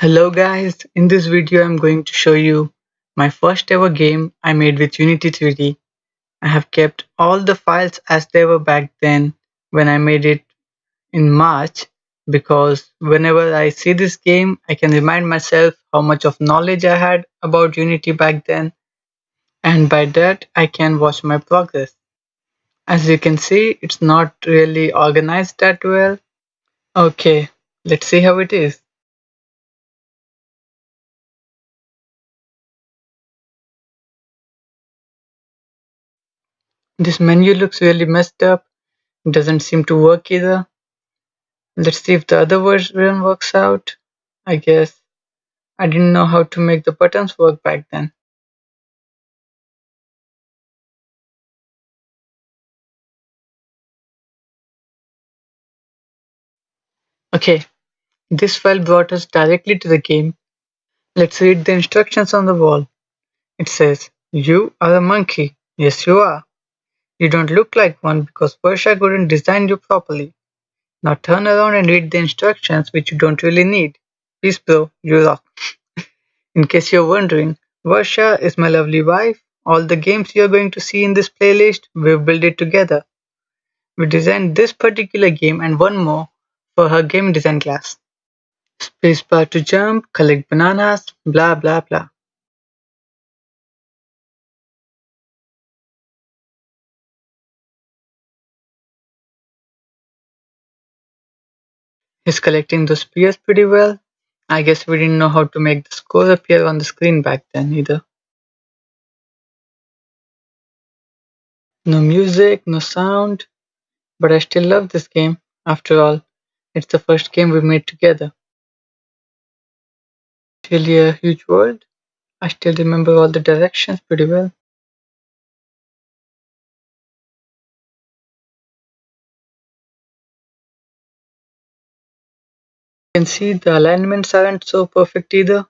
Hello guys, in this video I'm going to show you my first ever game I made with Unity 3D. I have kept all the files as they were back then when I made it in March because whenever I see this game I can remind myself how much of knowledge I had about Unity back then and by that I can watch my progress. As you can see it's not really organized that well. Okay, let's see how it is. This menu looks really messed up. It doesn't seem to work either. Let's see if the other version works out. I guess I didn't know how to make the buttons work back then. Okay, this file brought us directly to the game. Let's read the instructions on the wall. It says, You are a monkey. Yes, you are. You don't look like one because Varsha couldn't design you properly. Now turn around and read the instructions which you don't really need. Please bro, you rock. in case you're wondering, Varsha is my lovely wife. All the games you're going to see in this playlist, we've built it together. We designed this particular game and one more for her game design class. Spacebar to jump, collect bananas, blah blah blah. He's collecting those spears pretty well. I guess we didn't know how to make the score appear on the screen back then either. No music, no sound, but I still love this game. After all, it's the first game we made together. Really a huge world. I still remember all the directions pretty well. Can see the alignments aren't so perfect either.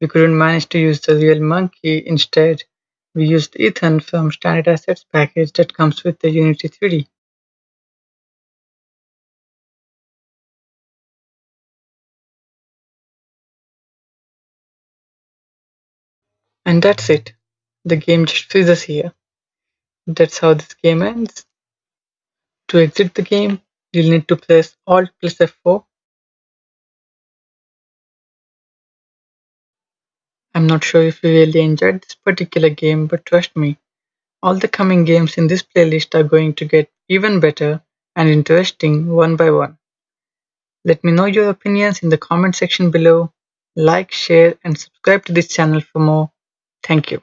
We couldn't manage to use the real monkey, instead we used Ethan from Standard Assets package that comes with the Unity 3D. And that's it. The game just freezes here. That's how this game ends. To exit the game, you'll need to press Alt plus F4 I'm not sure if you really enjoyed this particular game, but trust me, all the coming games in this playlist are going to get even better and interesting one by one. Let me know your opinions in the comment section below. Like, share and subscribe to this channel for more. Thank you.